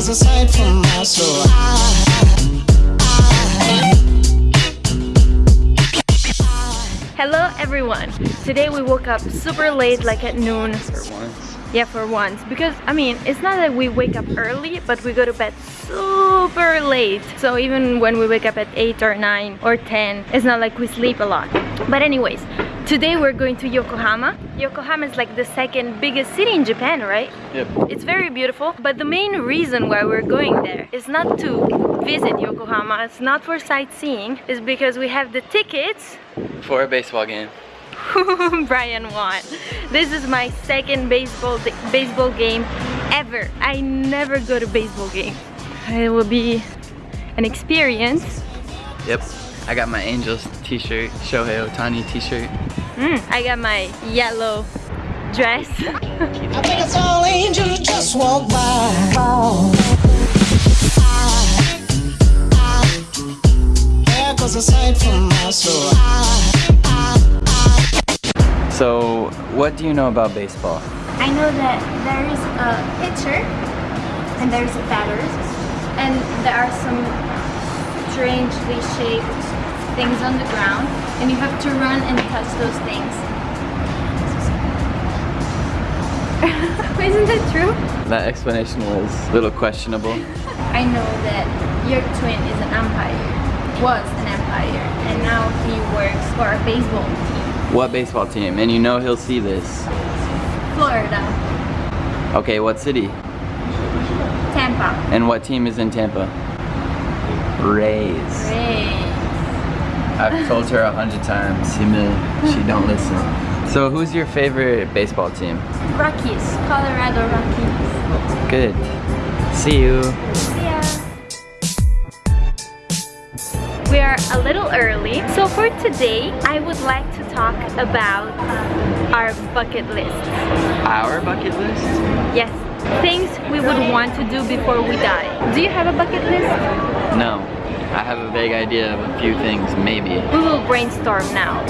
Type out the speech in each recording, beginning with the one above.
was a sight from my soul. Hello everyone! Today we woke up super late like at noon. For once. Yeah, for once. Because, I mean, it's not that we wake up early, but we go to bed super late. So even when we wake up at 8 or 9 or 10, it's not like we sleep a lot. But anyways, today we're going to Yokohama. Yokohama is like the second biggest city in Japan, right? Yep. It's very beautiful, but the main reason why we're going there is not to visit Yokohama, it's not for sightseeing, it's because we have the tickets For a baseball game. Brian won. This is my second baseball baseball game ever. I never go to baseball game. It will be an experience. Yep. I got my Angels t-shirt, Shohei Ohtani t-shirt. Mm, I got my yellow dress. I think it's all angels just walk by. There goes a sight from my soul. So, what do you know about baseball? I know that there is a pitcher and there's a batter and there are some strangely shaped things on the ground and you have to run and touch those things. Isn't that true? That explanation was a little questionable. I know that your twin is an umpire, was an umpire, and now he works for a baseball team. What baseball team? And you know he'll see this. Florida, Okay, what city? Tampa, And what team is in Tampa? Rays. Ray. I've told her a hundred times. She don't listen. So who's your favorite baseball team? Rockies, Colorado Rockies. Good. See you. Yeah. We are a little early, so for today, I would like to talk about um, our bucket list. Our bucket list? Yes, things we would want to do before we die. Do you have a bucket list? No. I have a vague idea of a few things, maybe. We will brainstorm now.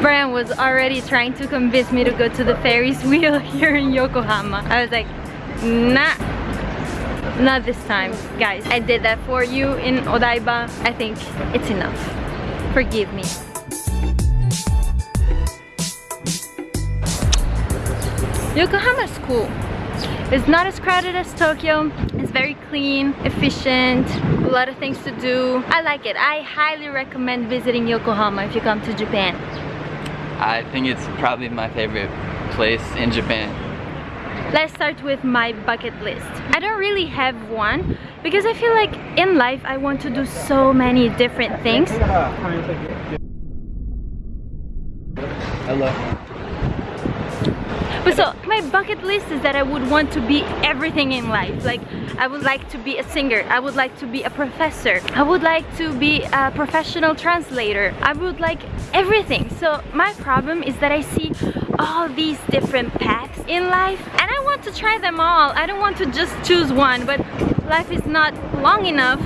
Brian was already trying to convince me to go to the Ferris wheel here in Yokohama. I was like, nah, not this time, guys. I did that for you in Odaiba. I think it's enough. Forgive me. Yokohama's cool. It's not as crowded as Tokyo. It's very clean, efficient, a lot of things to do. I like it. I highly recommend visiting Yokohama if you come to Japan. I think it's probably my favorite place in Japan. Let's start with my bucket list. I don't really have one because I feel like in life I want to do so many different things. Hello. But so my bucket list is that I would want to be everything in life. Like I would like to be a singer. I would like to be a professor. I would like to be a professional translator. I would like everything. So my problem is that I see all these different paths in life and I want to try them all. I don't want to just choose one, but life is not long enough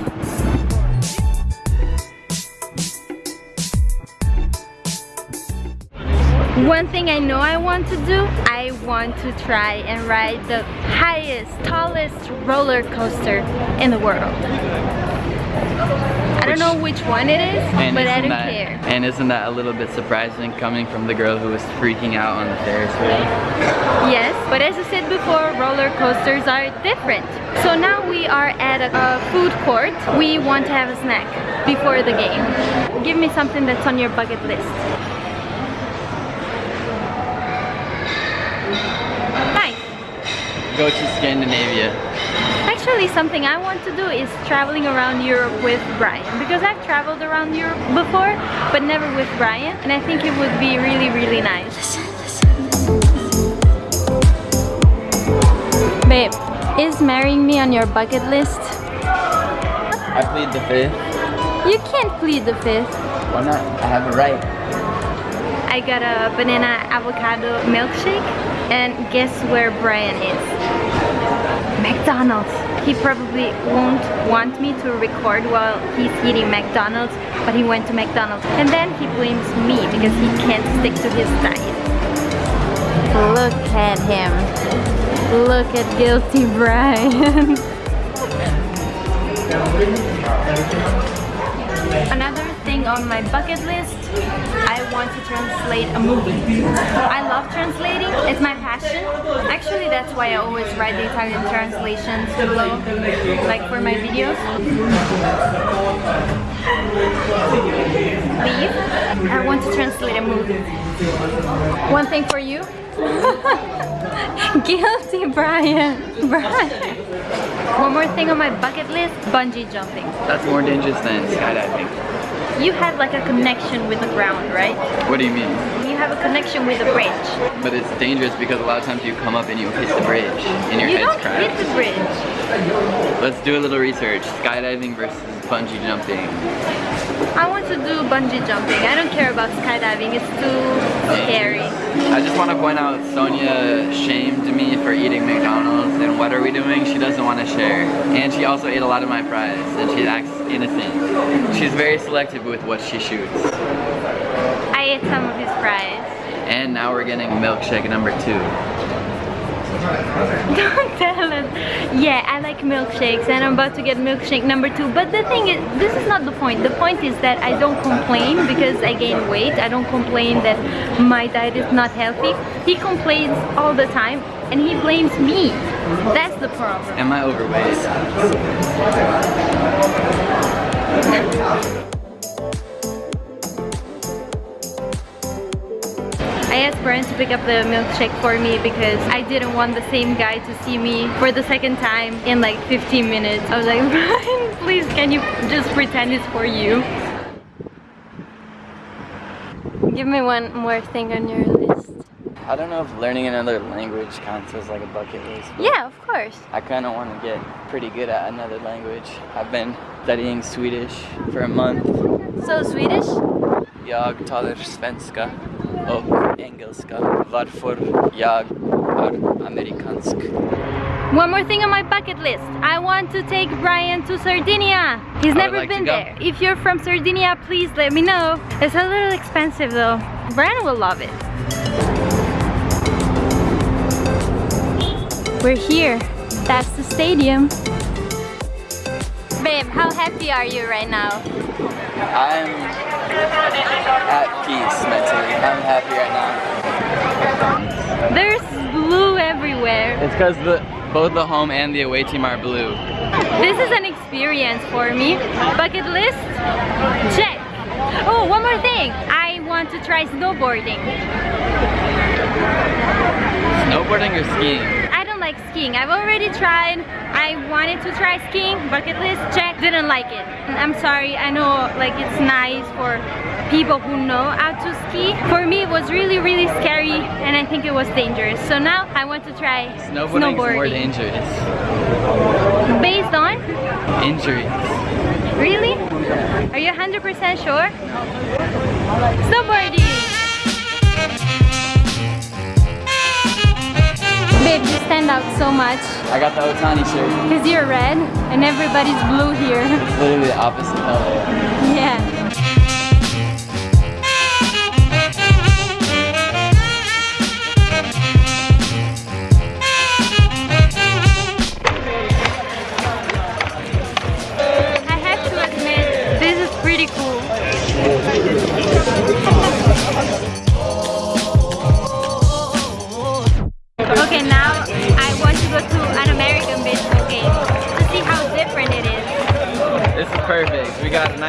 One thing I know I want to do, I want to try and ride the highest, tallest roller coaster in the world. I don't know which one it is, And but I isn't don't that, care. And isn't that a little bit surprising coming from the girl who was freaking out on the Ferris wheel? Yes, but as I said before, roller coasters are different. So now we are at a, a food court. We want to have a snack before the game. Give me something that's on your bucket list. Nice. Go to Scandinavia. Actually, something I want to do is traveling around Europe with Brian because I've traveled around Europe before, but never with Brian, and I think it would be really, really nice. Babe, is marrying me on your bucket list? I plead the fifth. You can't plead the fifth. Why not? I have a right. I got a banana avocado milkshake, and guess where Brian is? McDonald's. He probably won't want me to record while he's eating McDonald's, but he went to McDonald's. And then he blames me because he can't stick to his diet. Look at him. Look at guilty Brian. On my bucket list, I want to translate a movie. I love translating, it's my passion. Actually, that's why I always write the Italian translations below, like for my videos. Leave. I want to translate a movie. One thing for you. Guilty, Brian. Brian. One more thing on my bucket list, bungee jumping. That's more dangerous than skydiving. You have like a connection with the ground, right? What do you mean? You have a connection with the bridge. But it's dangerous because a lot of times you come up and you hit the bridge and your you head's don't hit the bridge. Let's do a little research. Skydiving versus bungee jumping. I want to do bungee jumping. I don't care about skydiving. It's too scary. I just want to point out Sonia shamed me for eating McDonald's and what are we doing? She doesn't want to share. And she also ate a lot of my fries and she acts innocent. She's very selective with what she shoots. I ate some of his fries. And now we're getting milkshake number two. Don't tell us. Yeah, I like milkshakes and I'm about to get milkshake number two. But the thing is, this is not the point. The point is that I don't complain because I gain weight. I don't complain that my diet is not healthy. He complains all the time and he blames me. That's the problem. Am I overweight? Asked Brian to pick up the milkshake for me because I didn't want the same guy to see me for the second time in like 15 minutes. I was like, Brian, please can you just pretend it's for you? Give me one more thing on your list. I don't know if learning another language counts as like a bucket list. Yeah, of course. I kind of want to get pretty good at another language. I've been studying Swedish for a month. So Swedish? Jag talar svenska och engelska. Varför jag är amerikansk. One more thing on my bucket list. I want to take Brian to Sardinia. He's never like been there. If you're from Sardinia, please let me know. It's a little expensive though. Brian will love it. We're here. That's the stadium. Babe, how happy are you right now? I'm at peace mentally. I'm happy right now. There's blue everywhere. It's because the both the home and the away team are blue. This is an experience for me. Bucket list? Check. Oh, one more thing. I want to try snowboarding. Snowboarding or skiing? Like skiing. I've already tried. I wanted to try skiing. Bucket list, check. Didn't like it. I'm sorry. I know like it's nice for people who know how to ski. For me, it was really, really scary and I think it was dangerous. So now I want to try Snowboarding is more dangerous. Based on? Injuries. Really? Are you 100% sure? Snowboarding! Babe, you stand out so much I got the Ohtani shirt. because you're red and everybody's blue here. It's literally the opposite color.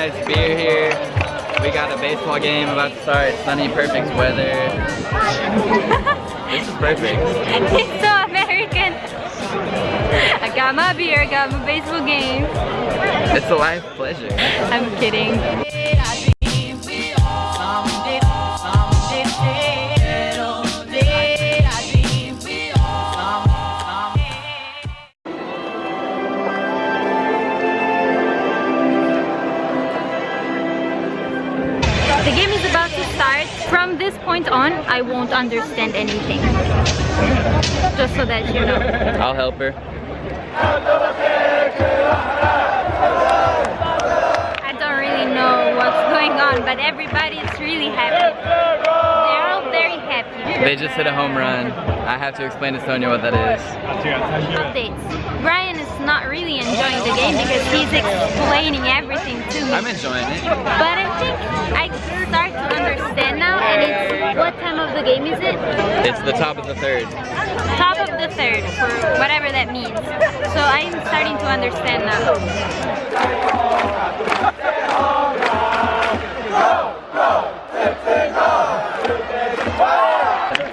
Nice beer here. We got a baseball game about to start. Sunny, perfect weather. this is perfect. It's so American. I got my beer, I got my baseball game. It's a life pleasure. I'm kidding. I won't understand anything. Just so that you know. I'll help her. I don't really know what's going on, but everybody is really happy. They're all very happy. They just hit a home run. I have to explain to Sonia what that is. Updates. Brian is not really enjoying the game because he's explaining everything to me. I'm enjoying it. But I think I start to understand now and it's what time of the game is it? It's the top of the third. Top of the third for whatever that means. So I'm starting to understand now.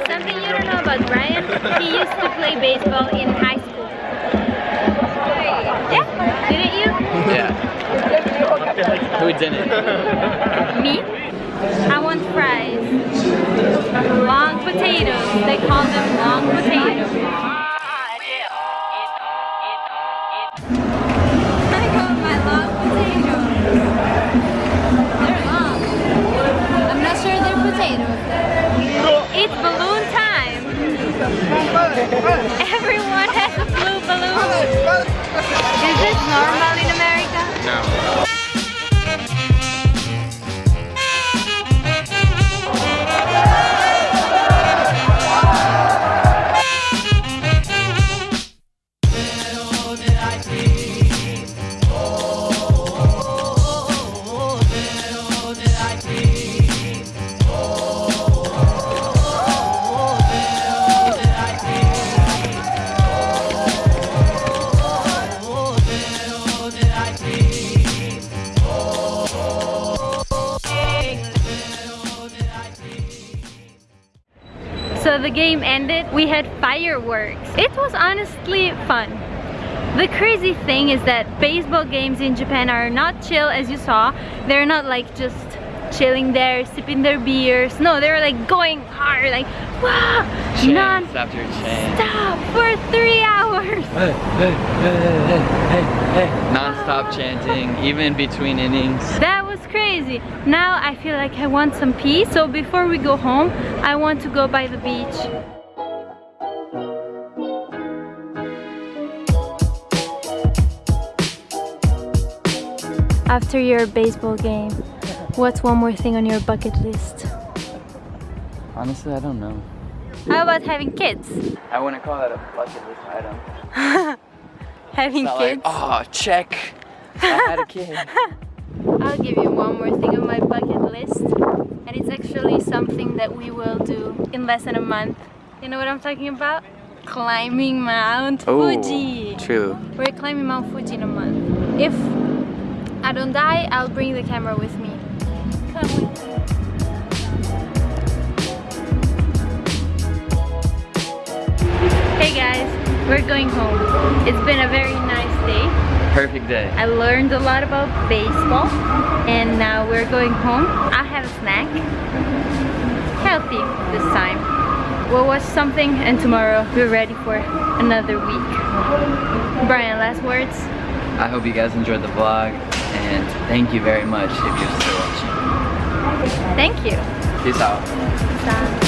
Something you don't know about Brian, he used to play baseball in high school. Yeah, didn't you? Yeah. Who didn't? Me? I want fries. Long potatoes. They call them long potatoes. I got my long potatoes. They're long. I'm not sure they're potatoes. It's balloon time. Everyone game ended, we had fireworks. It was honestly fun. The crazy thing is that baseball games in Japan are not chill as you saw. They're not like just chilling there, sipping their beers. No, they're like going hard, like wow, Chance non after chance. stop for three hours. Hey, hey, hey, hey, hey, hey. Non-stop chanting, even between innings. That was crazy. Now I feel like I want some peace. So before we go home, I want to go by the beach. After your baseball game, what's one more thing on your bucket list? Honestly, I don't know. How about having kids? I wouldn't call that a bucket list item. Having kids? like, oh, check. I had a kid. I'll give you one more thing on my bucket list. And it's actually something that we will do in less than a month. You know what I'm talking about? Climbing Mount Fuji. True. We're climbing Mount Fuji in a month. If I don't die, I'll bring the camera with me. Come with me. Hey guys, we're going home. It's been a very nice day. Perfect day. I learned a lot about baseball and now we're going home. I'll have a snack. Healthy this time. We'll watch something and tomorrow we're ready for another week. Brian, last words? I hope you guys enjoyed the vlog and thank you very much if you're still watching. Thank you. Peace out. Bye.